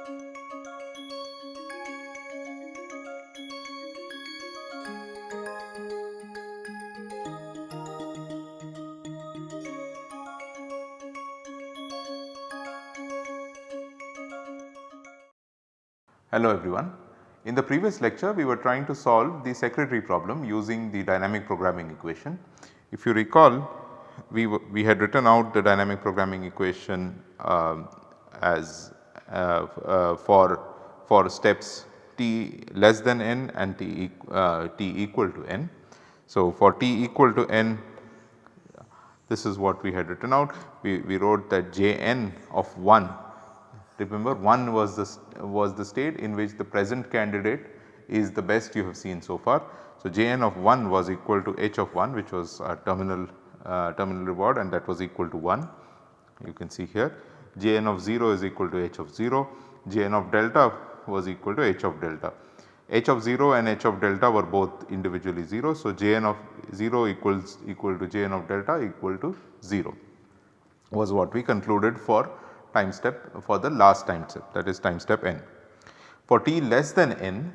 Hello everyone. In the previous lecture we were trying to solve the secretary problem using the dynamic programming equation. If you recall we, we had written out the dynamic programming equation uh, as for, for steps t less than n and t, uh, t equal to n. So, for t equal to n this is what we had written out we, we wrote that j n of 1 remember 1 was the was the state in which the present candidate is the best you have seen so far. So, j n of 1 was equal to h of 1 which was a terminal uh, terminal reward and that was equal to 1 you can see here j n of 0 is equal to h of 0, j n of delta was equal to h of delta. h of 0 and h of delta were both individually 0. So, j n of 0 equals equal to j n of delta equal to 0 was what we concluded for time step for the last time step that is time step n. For t less than n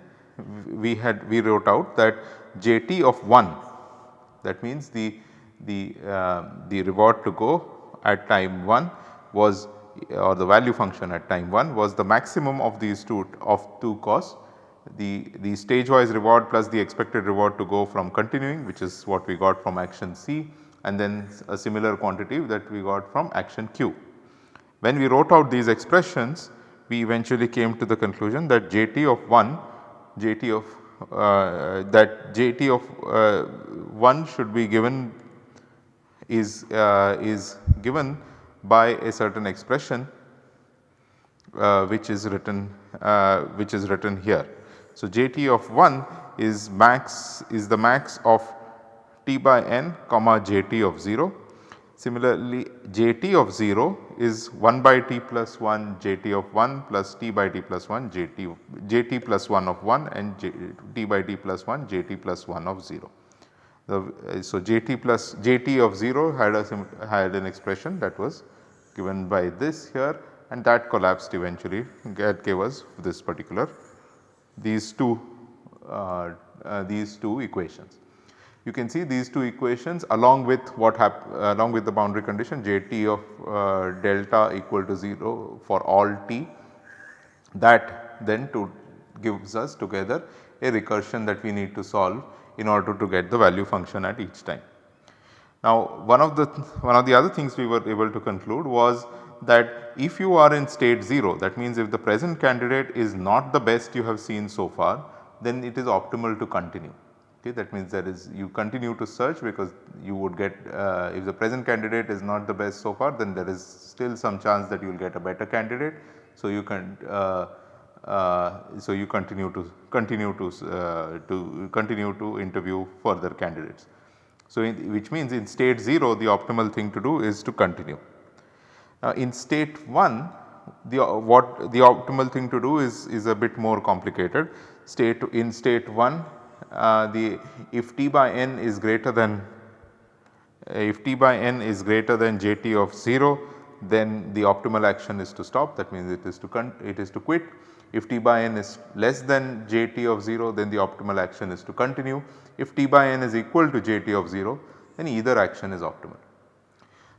we had we wrote out that j t of 1 that means the the, uh, the reward to go at time 1 was or the value function at time 1 was the maximum of these two of two costs the, the stage wise reward plus the expected reward to go from continuing which is what we got from action C and then a similar quantity that we got from action Q. When we wrote out these expressions we eventually came to the conclusion that JT of 1 JT of uh, that JT of uh, 1 should be given is, uh, is given by a certain expression uh, which is written uh, which is written here. So, JT of 1 is max is the max of t by n comma JT of 0. Similarly, JT of 0 is 1 by t plus 1 JT of 1 plus t by t plus 1 JT, JT plus 1 of 1 and J, t by t plus 1 JT plus 1 of 0. The, uh, so, JT plus JT of 0 had a had an expression that was given by this here and that collapsed eventually that gave us this particular these two uh, uh, these two equations. You can see these two equations along with what along with the boundary condition JT of uh, delta equal to 0 for all t that then to gives us together a recursion that we need to solve in order to get the value function at each time. Now one of the one of the other things we were able to conclude was that if you are in state 0 that means if the present candidate is not the best you have seen so far then it is optimal to continue. Okay, that means that is you continue to search because you would get uh, if the present candidate is not the best so far then there is still some chance that you will get a better candidate. So you can uh, uh, so you continue to continue to uh, to continue to interview further candidates. So, in, which means in state 0 the optimal thing to do is to continue. Now in state 1 the uh, what the optimal thing to do is is a bit more complicated. State in state 1 uh, the if t by n is greater than if t by n is greater than jt of 0 then the optimal action is to stop that means it is to it is to quit if t by n is less than jt of 0 then the optimal action is to continue. If t by n is equal to jt of 0 then either action is optimal.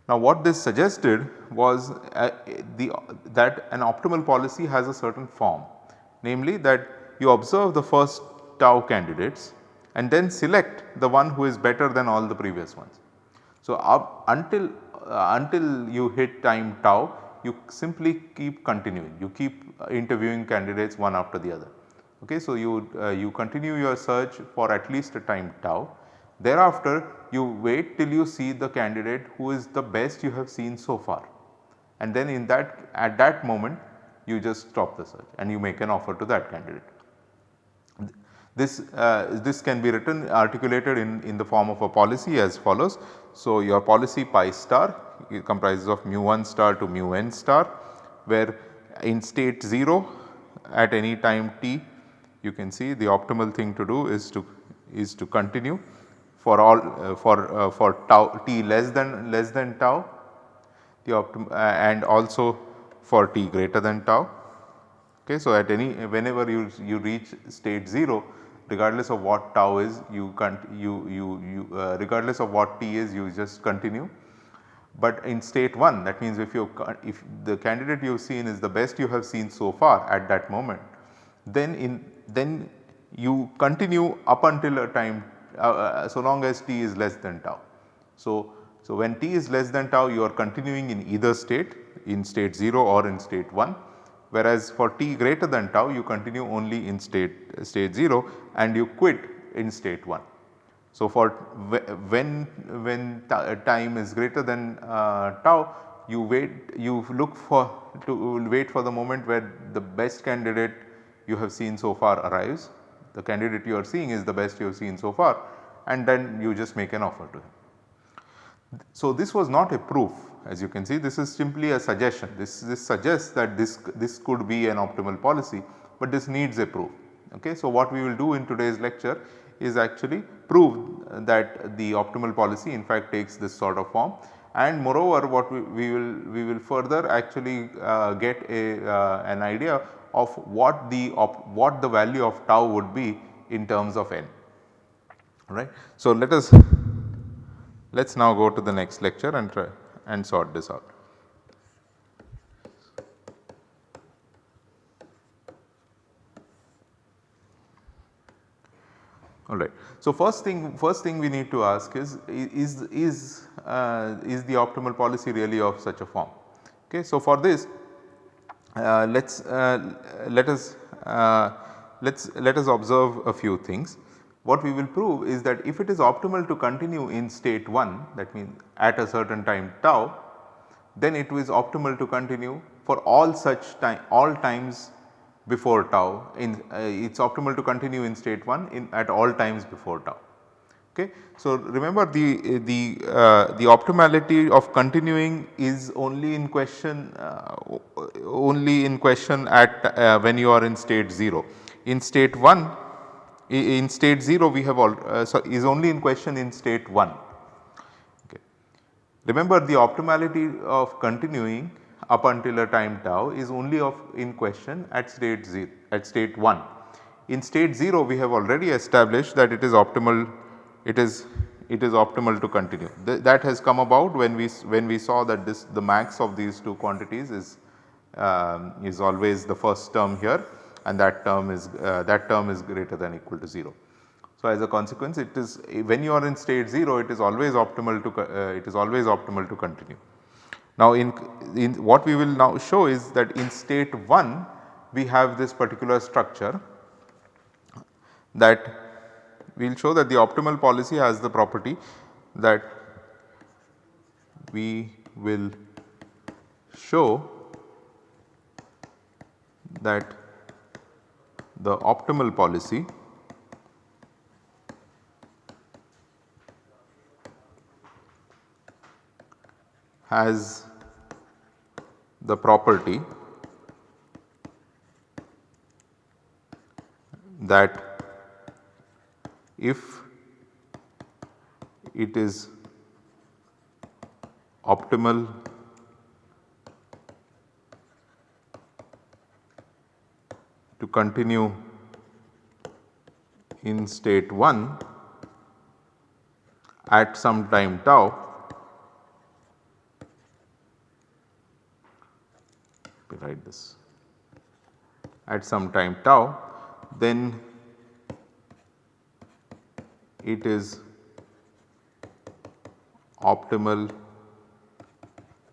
Now what this suggested was uh, the that an optimal policy has a certain form namely that you observe the first tau candidates and then select the one who is better than all the previous ones. So, up until uh, until you hit time tau you simply keep continuing, you keep interviewing candidates one after the other. Okay, so, you, uh, you continue your search for at least a time tau. Thereafter you wait till you see the candidate who is the best you have seen so far and then in that at that moment you just stop the search and you make an offer to that candidate. This, uh, this can be written articulated in, in the form of a policy as follows. So, your policy pi star comprises of mu 1 star to mu n star where in state 0 at any time t you can see the optimal thing to do is to is to continue for all uh, for uh, for tau t less than less than tau the optim uh, and also for t greater than tau Okay. So, at any whenever you, you reach state 0 regardless of what tau is you can't you you you uh, regardless of what t is you just continue. But in state 1 that means if you if the candidate you have seen is the best you have seen so far at that moment then in then you continue up until a time uh, uh, so long as t is less than tau. So, so when t is less than tau you are continuing in either state in state 0 or in state 1 whereas for t greater than tau you continue only in state state 0 and you quit in state 1. So, for when when time is greater than uh, tau you wait you look for to wait for the moment where the best candidate you have seen so far arrives the candidate you are seeing is the best you have seen so far and then you just make an offer to him. So, this was not a proof as you can see this is simply a suggestion this, this suggests that this, this could be an optimal policy but this needs a proof. Okay. So, what we will do in today's lecture is actually prove that the optimal policy in fact takes this sort of form and moreover what we, we will we will further actually uh, get a uh, an idea of what the of what the value of tau would be in terms of n right. So, let us let us now go to the next lecture and try and sort this out. Alright. So, first thing first thing we need to ask is is is uh, is the optimal policy really of such a form. Okay. So, for this uh, let us uh, let us uh, let us let us observe a few things. What we will prove is that if it is optimal to continue in state 1 that means at a certain time tau then it is optimal to continue for all such time all times before tau in uh, it is optimal to continue in state 1 in at all times before tau. Okay. So, remember the, the, uh, the optimality of continuing is only in question uh, only in question at uh, when you are in state 0. In state 1 in state 0 we have all uh, so is only in question in state 1. Okay. Remember the optimality of continuing up until a time tau is only of in question at state 0 at state 1. In state 0 we have already established that it is optimal it is it is optimal to continue. Th that has come about when we when we saw that this the max of these two quantities is um, is always the first term here and that term is uh, that term is greater than equal to 0. So, as a consequence it is when you are in state 0 it is always optimal to uh, it is always optimal to continue. Now, in, in what we will now show is that in state 1 we have this particular structure that we will show that the optimal policy has the property that we will show that the optimal policy has the property that if it is optimal to continue in state 1 at some time tau write this at some time tau then it is optimal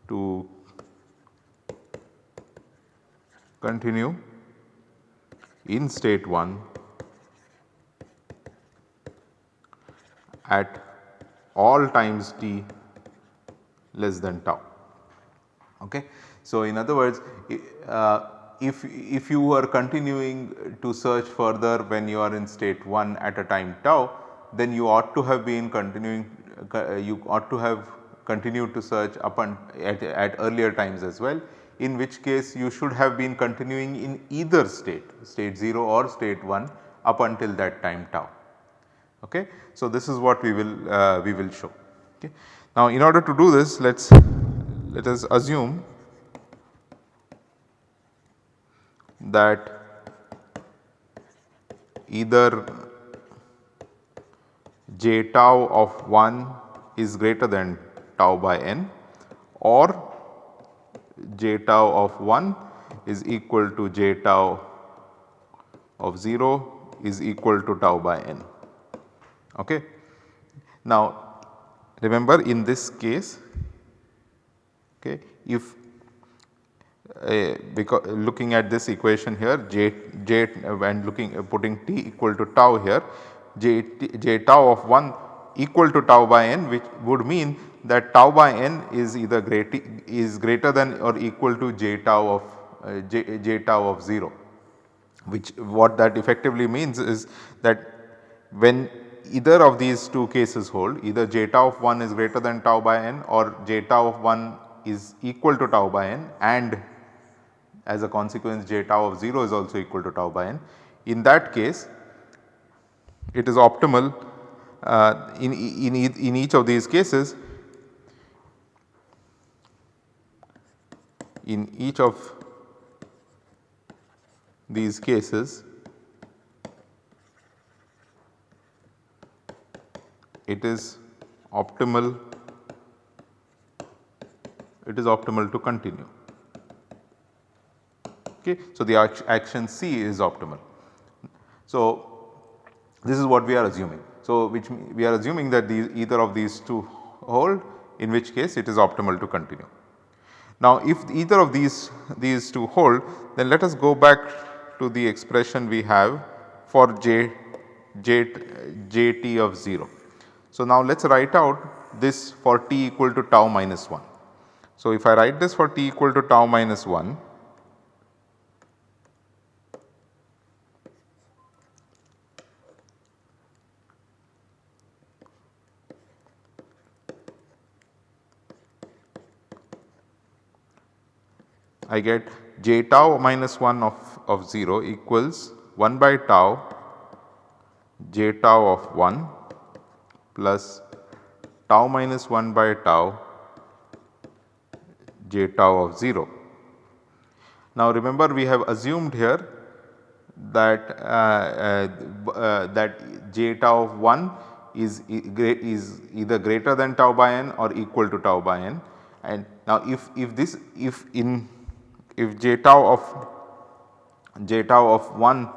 to continue in state 1 at all times t less than tau. Okay. So, in other words uh, if, if you are continuing to search further when you are in state 1 at a time tau then you ought to have been continuing uh, you ought to have continued to search up and at, at earlier times as well in which case you should have been continuing in either state state 0 or state 1 up until that time tau. Okay. So, this is what we will uh, we will show. Okay. Now, in order to do this let us let us assume that either j tau of 1 is greater than tau by n or j tau of 1 is equal to j tau of 0 is equal to tau by n. Okay. Now remember in this case okay, if uh, because looking at this equation here j, j and looking uh, putting t equal to tau here j, tau of 1 equal to tau by n which would mean that tau by n is either great is greater than or equal to j tau of uh, j, j tau of 0 which what that effectively means is that when either of these two cases hold either j tau of 1 is greater than tau by n or j tau of 1 is equal to tau by n and as a consequence j tau of 0 is also equal to tau by n. In that case it is optimal uh, in, in, in each of these cases in each of these cases it is optimal it is optimal to continue. Okay. So, the action C is optimal. So, this is what we are assuming. So, which we are assuming that these either of these two hold in which case it is optimal to continue. Now if either of these these two hold then let us go back to the expression we have for j, j, jt of 0. So now let us write out this for t equal to tau minus 1. So if I write this for t equal to tau minus 1 I get j tau minus 1 of, of 0 equals 1 by tau j tau of 1 plus tau minus 1 by tau j tau of 0. Now remember we have assumed here that uh, uh, uh, that j tau of 1 is, is either greater than tau by n or equal to tau by n and now if, if this if in if j tau of j tau of 1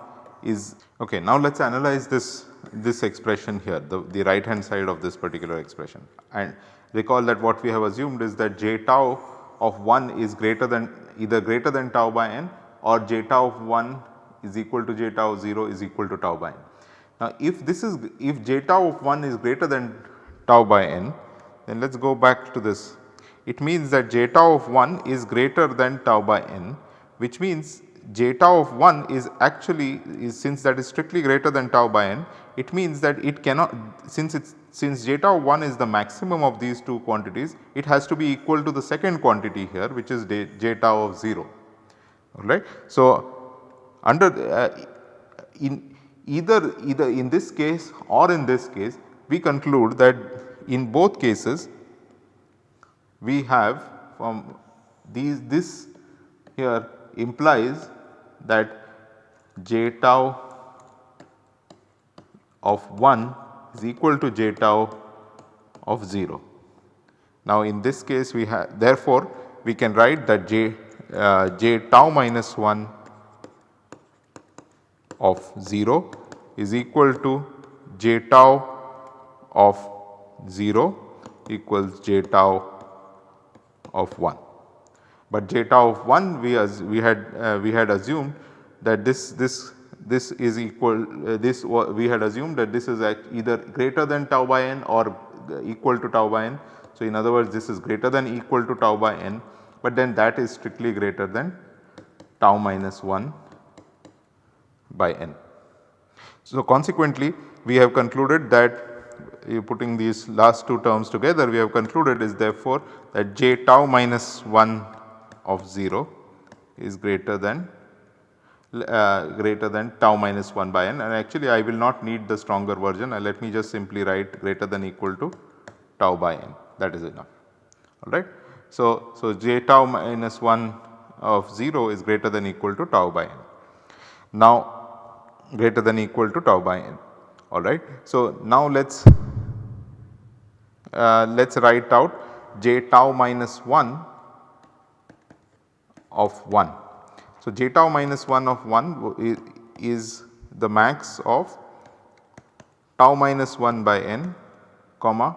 is okay. Now let us analyze this this expression here the, the right hand side of this particular expression and recall that what we have assumed is that j tau of 1 is greater than either greater than tau by n or j tau of 1 is equal to j tau 0 is equal to tau by n. Now if this is if j tau of 1 is greater than tau by n then let us go back to this it means that tau of 1 is greater than tau by n which means j tau of 1 is actually is since that is strictly greater than tau by n it means that it cannot since it's since j tau 1 is the maximum of these two quantities it has to be equal to the second quantity here which is j tau of 0 alright. So, under uh, in either either in this case or in this case we conclude that in both cases we have from these this here implies that j tau of 1 is equal to j tau of 0. Now in this case we have therefore we can write that j, uh, j tau minus 1 of 0 is equal to j tau of 0 equals j tau of 1. But tau of 1 we, as we had uh, we had assumed that this this this is equal uh, this we had assumed that this is either greater than tau by n or equal to tau by n. So, in other words this is greater than equal to tau by n, but then that is strictly greater than tau minus 1 by n. So, consequently we have concluded that putting these last two terms together we have concluded is therefore that j tau minus 1 of 0 is greater than uh, greater than tau minus 1 by n and actually I will not need the stronger version uh, let me just simply write greater than equal to tau by n that is enough alright. So, so j tau minus 1 of 0 is greater than equal to tau by n. now greater than equal to tau by n alright. So, now let us uh, let us write out j tau minus 1 of 1. So, j tau minus 1 of 1 is the max of tau minus 1 by n comma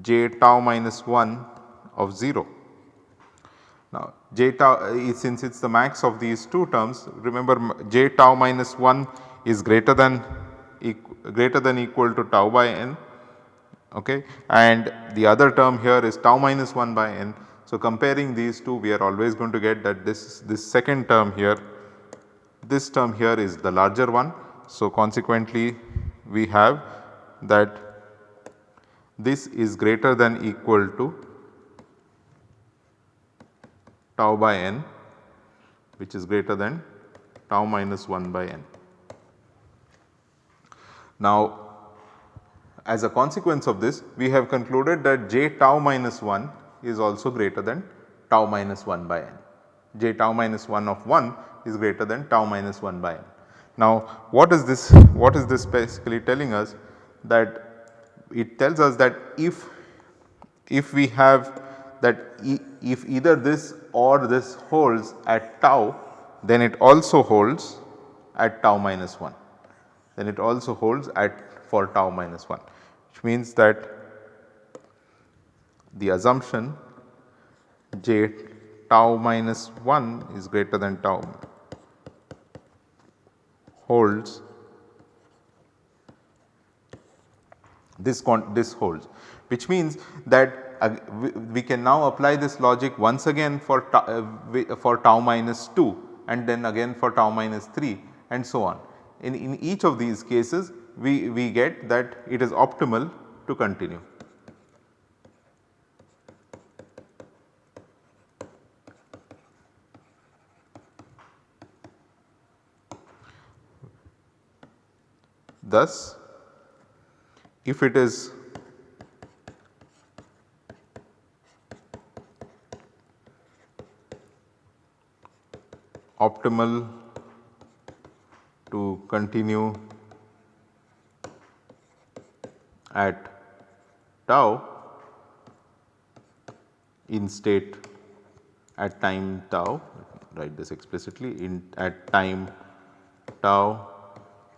j tau minus 1 of 0. Now j tau since it is the max of these two terms remember j tau minus 1 is greater than greater than equal to tau by n okay and the other term here is tau minus 1 by n. So comparing these two we are always going to get that this this second term here this term here is the larger one. So consequently we have that this is greater than equal to tau by n which is greater than tau minus 1 by n. Now as a consequence of this we have concluded that j tau minus 1 is also greater than tau minus 1 by n. j tau minus 1 of 1 is greater than tau minus 1 by n. Now what is this what is this basically telling us that it tells us that if if we have that e if either this or this holds at tau then it also holds at tau minus 1 then it also holds at for tau minus 1 which means that the assumption j tau minus 1 is greater than tau holds this this holds which means that uh, we, we, can now apply this logic once again for tau, uh, for tau minus 2 and then again for tau minus 3 and so on. In, in each of these cases we, we get that it is optimal to continue. Thus, if it is optimal to continue at tau in state at time tau write this explicitly in at time tau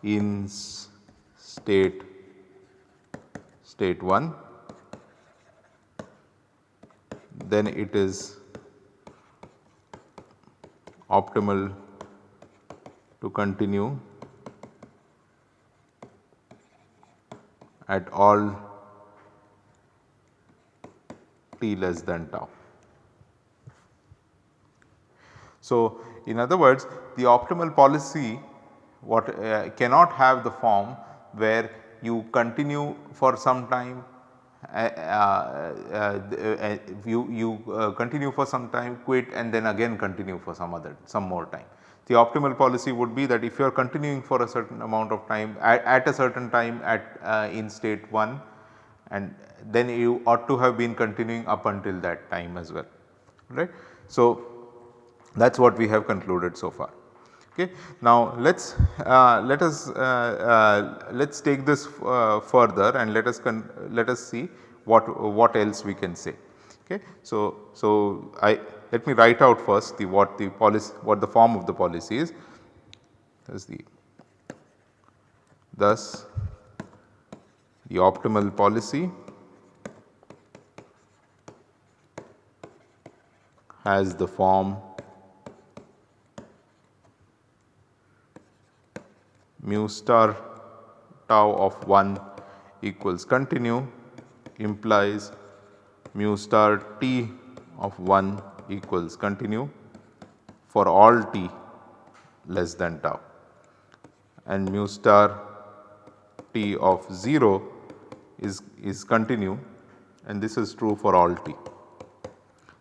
in state state 1 then it is optimal to continue at all t less than tau. So, in other words the optimal policy what uh, cannot have the form where you continue for some time uh, uh, uh you, you uh, continue for some time quit and then again continue for some other some more time. The optimal policy would be that if you are continuing for a certain amount of time at, at a certain time at uh, in state 1 and then you ought to have been continuing up until that time as well right. So, that is what we have concluded so far. Okay. Now let us uh, let us uh, uh, let us take this uh, further and let us let us see what what else we can say. Okay. So, so I let me write out first the what the policy what the form of the policy is. Thus the thus the optimal policy has the form mu star tau of 1 equals continue implies mu star t of 1 equals continue for all t less than tau and mu star t of 0 is, is continue and this is true for all t.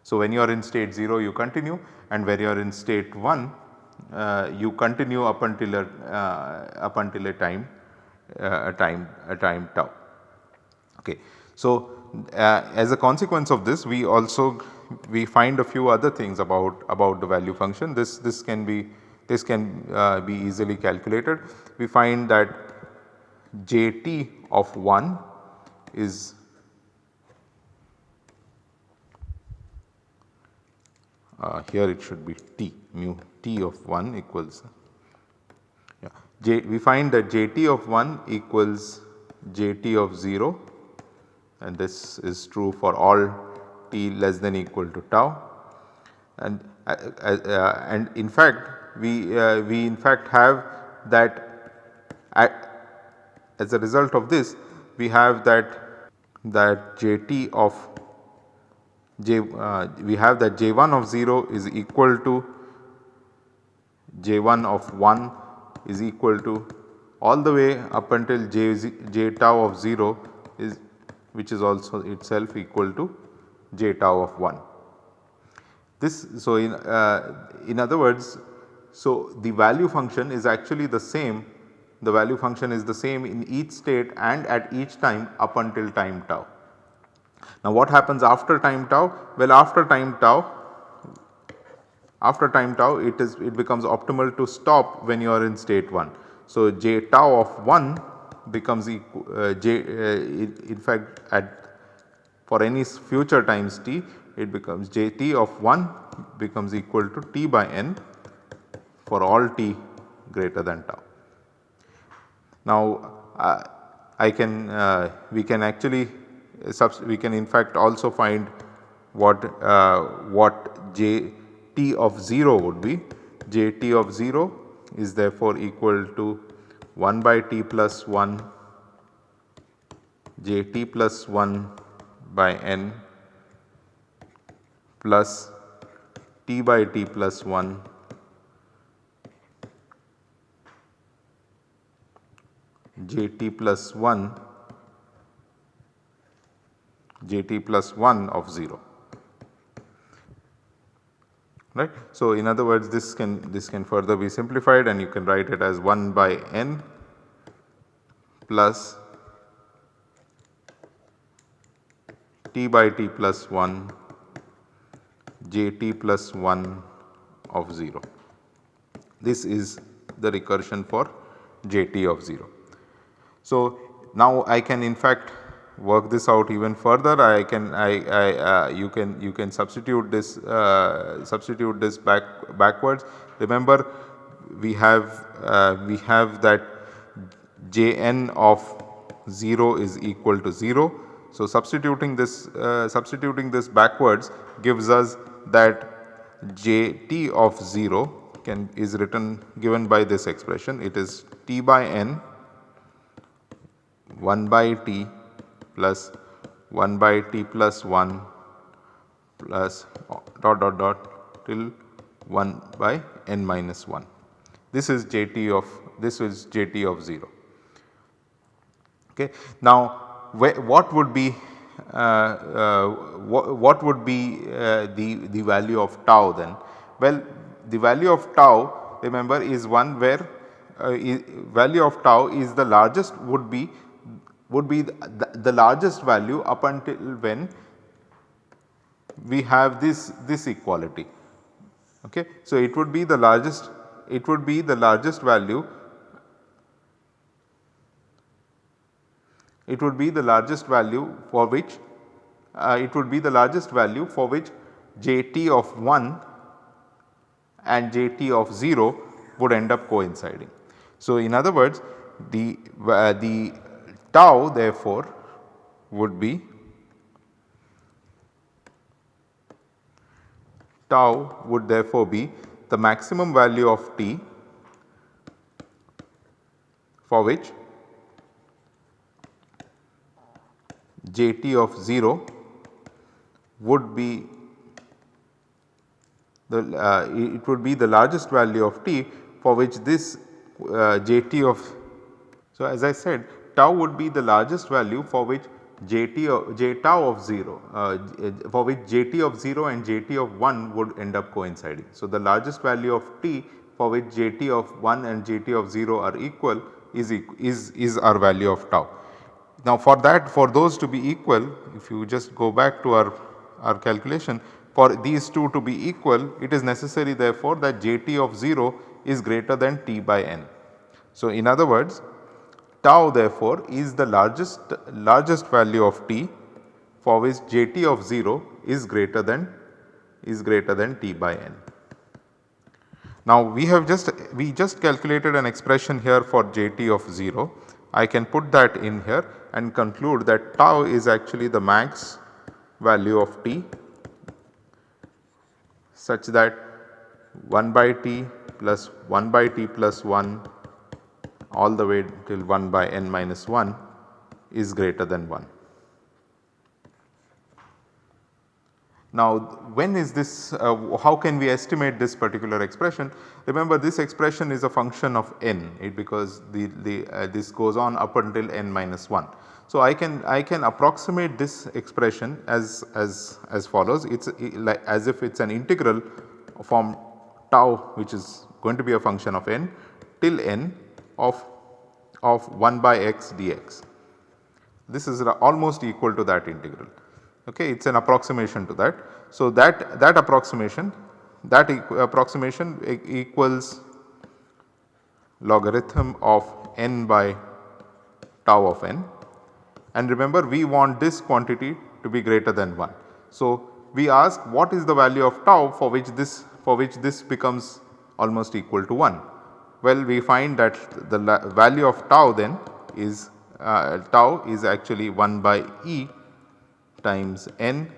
So, when you are in state 0 you continue and when you are in state 1 uh, you continue up until a uh, up until a time uh, a time a time tau. Okay. So, uh, as a consequence of this we also we find a few other things about about the value function this this can be this can uh, be easily calculated. We find that Jt of 1 is uh, here it should be t mu t of 1 equals yeah. J, we find that Jt of 1 equals Jt of 0 and this is true for all t less than equal to tau. And uh, uh, uh and in fact we, uh, we in fact have that as a result of this we have that that Jt of J uh, we have that J1 of 0 is equal to J1 of 1 is equal to all the way up until J, J tau of 0 is which is also itself equal to J tau of 1. This so in uh, in other words so, the value function is actually the same the value function is the same in each state and at each time up until time tau. Now what happens after time tau? Well after time tau after time tau it is it becomes optimal to stop when you are in state 1. So j tau of 1 becomes equal uh, j uh, in fact at for any future times t it becomes j t of 1 becomes equal to t by n for all t greater than tau. Now uh, I can uh, we can actually we can in fact also find what uh, what j t of 0 would be j t of 0 is therefore equal to 1 by t plus 1 j t plus 1 by n plus t by t plus 1 j t plus 1 j t plus 1 of 0 right. So, in other words this can this can further be simplified and you can write it as 1 by n plus t by t plus 1 j t plus 1 of 0. This is the recursion for j t of 0. So, now I can in fact work this out even further. I can I, I uh, you can you can substitute this uh, substitute this back backwards. Remember we have uh, we have that Jn of 0 is equal to 0. So, substituting this uh, substituting this backwards gives us that Jt of 0 can is written given by this expression. It is T by n 1 by t plus 1 by t plus 1 plus dot dot dot till 1 by n minus 1. This is jt of this is jt of 0. Okay. Now what would be uh, uh, what, would be uh, the, the value of tau then? Well the value of tau remember is one where uh, value of tau is the largest would be would be the, the, largest value up until when we have this, this equality. Okay. So, it would be the largest it would be the largest value it would be the largest value for which uh, it would be the largest value for which Jt of 1 and Jt of 0 would end up coinciding. So, in other words the, uh, the tau therefore would be tau would therefore be the maximum value of t for which jt of 0 would be the uh, it would be the largest value of t for which this uh, jt of so as I said tau would be the largest value for which jt j tau of 0 uh, for which jt of 0 and jt of 1 would end up coinciding. So, the largest value of t for which jt of 1 and jt of 0 are equal is, is, is our value of tau. Now for that for those to be equal if you just go back to our, our calculation for these two to be equal it is necessary therefore that jt of 0 is greater than t by n. So, in other words tau therefore is the largest largest value of t for which jt of 0 is greater than is greater than t by n. Now we have just we just calculated an expression here for jt of 0. I can put that in here and conclude that tau is actually the max value of t such that 1 by t plus 1 by t plus 1 all the way till 1 by n minus 1 is greater than 1. Now when is this uh, how can we estimate this particular expression? Remember this expression is a function of n it because the, the uh, this goes on up until n minus 1. So I can I can approximate this expression as as as follows it is as if it is an integral from tau which is going to be a function of n till n of, of 1 by x dx. This is almost equal to that integral okay it is an approximation to that. So that, that approximation that approximation e equals logarithm of n by tau of n and remember we want this quantity to be greater than 1. So we ask what is the value of tau for which this for which this becomes almost equal to 1. Well, we find that the value of tau then is uh, tau is actually 1 by E times n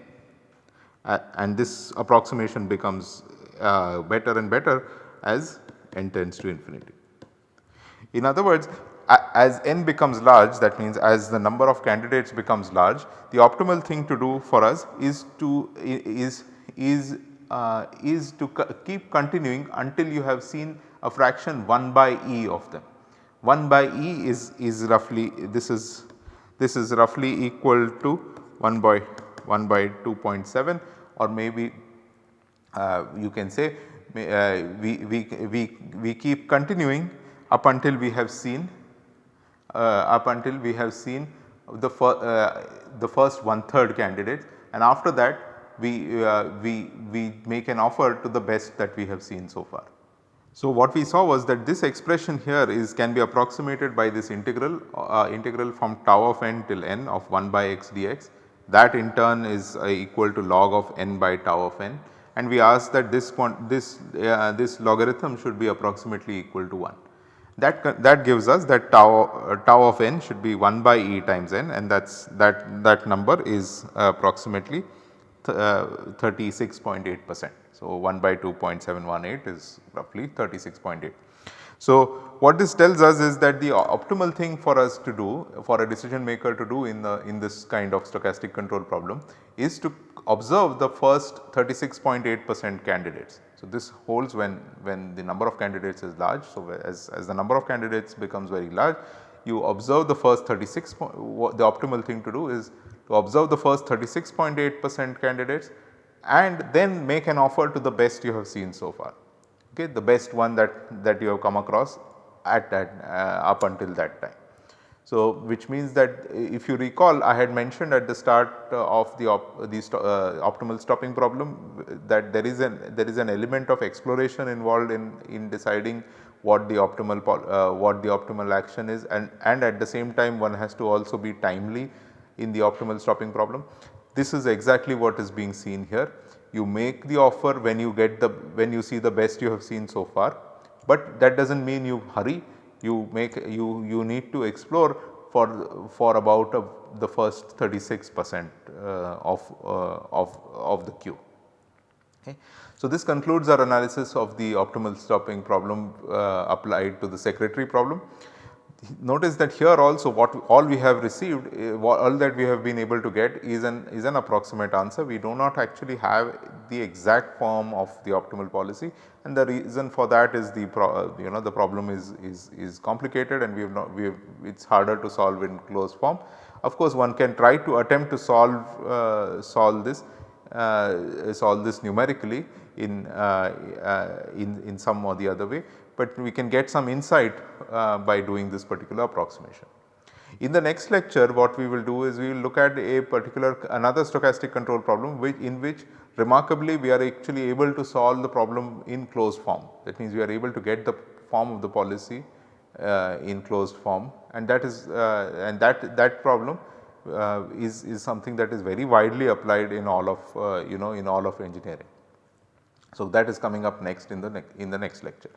uh, and this approximation becomes uh, better and better as n tends to infinity. In other words as n becomes large that means as the number of candidates becomes large the optimal thing to do for us is to is is uh, is to keep continuing until you have seen a fraction 1 by e of them. 1 by e is, is roughly this is this is roughly equal to 1 by 1 by 2.7 or maybe uh, you can say uh, we, we, we, we keep continuing up until we have seen uh, up until we have seen the, fir uh, the first one third candidate and after that we, uh, we, we make an offer to the best that we have seen so far. So, what we saw was that this expression here is can be approximated by this integral uh, integral from tau of n till n of 1 by x dx that in turn is uh, equal to log of n by tau of n and we ask that this this uh, this logarithm should be approximately equal to 1. That, that gives us that tau, uh, tau of n should be 1 by e times n and that is that that number is approximately uh, 36.8 percent. So, 1 by 2.718 is roughly 36.8. So, what this tells us is that the optimal thing for us to do for a decision maker to do in the in this kind of stochastic control problem is to observe the first 36.8 percent candidates. So, this holds when when the number of candidates is large. So, as, as the number of candidates becomes very large you observe the first 36 the optimal thing to do is to observe the first 36.8 percent candidates and then make an offer to the best you have seen so far okay the best one that that you have come across at that uh, up until that time. So, which means that if you recall I had mentioned at the start of the, op, the uh, optimal stopping problem that there is an there is an element of exploration involved in in deciding what the optimal uh, what the optimal action is and and at the same time one has to also be timely in the optimal stopping problem. This is exactly what is being seen here. You make the offer when you get the when you see the best you have seen so far, but that does not mean you hurry. You make you you need to explore for for about uh, the first 36 percent uh, of uh, of of the queue. Okay. So, this concludes our analysis of the optimal stopping problem uh, applied to the secretary problem notice that here also what all we have received eh, all that we have been able to get is an is an approximate answer. We do not actually have the exact form of the optimal policy and the reason for that is the pro, you know the problem is is is complicated and we have not we have it is harder to solve in closed form. Of course, one can try to attempt to solve uh, solve this uh, solve this numerically in, uh, uh in in some or the other way, but we can get some insight uh, by doing this particular approximation. In the next lecture what we will do is we will look at a particular another stochastic control problem which in which remarkably we are actually able to solve the problem in closed form. That means we are able to get the form of the policy uh, in closed form and that is uh, and that that problem uh, is, is something that is very widely applied in all of uh, you know in all of engineering. So, that is coming up next in the in the next lecture.